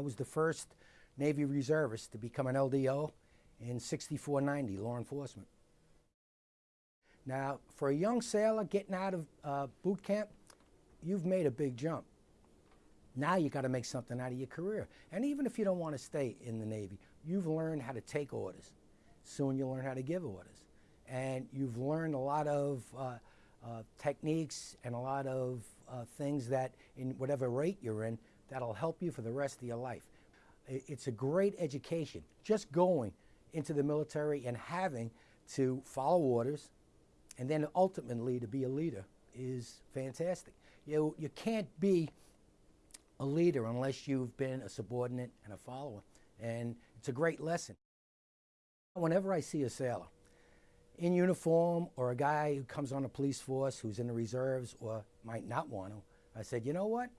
I was the first Navy reservist to become an LDO in 6490, law enforcement. Now, for a young sailor getting out of uh, boot camp, you've made a big jump. Now you got to make something out of your career. And even if you don't want to stay in the Navy, you've learned how to take orders. Soon you'll learn how to give orders. And you've learned a lot of uh, uh, techniques and a lot of uh, things that, in whatever rate you're in, that'll help you for the rest of your life. It's a great education. Just going into the military and having to follow orders and then ultimately to be a leader is fantastic. You, you can't be a leader unless you've been a subordinate and a follower. And it's a great lesson. Whenever I see a sailor in uniform or a guy who comes on the police force who's in the reserves or might not want to, I said, you know what?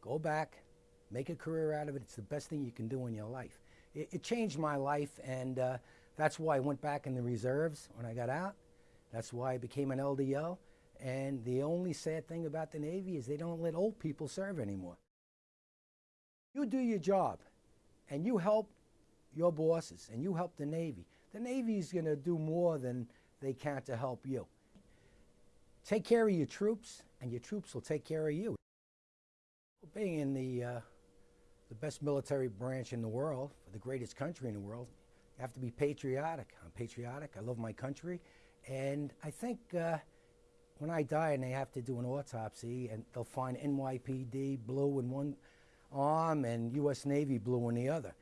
Go back, make a career out of it. It's the best thing you can do in your life. It, it changed my life, and uh, that's why I went back in the reserves when I got out. That's why I became an LDO. And the only sad thing about the Navy is they don't let old people serve anymore. You do your job, and you help your bosses, and you help the Navy. The Navy is going to do more than they can to help you. Take care of your troops, and your troops will take care of you. Being in the, uh, the best military branch in the world, the greatest country in the world, you have to be patriotic. I'm patriotic. I love my country. And I think uh, when I die and they have to do an autopsy and they'll find NYPD blue in one arm and U.S. Navy blue in the other.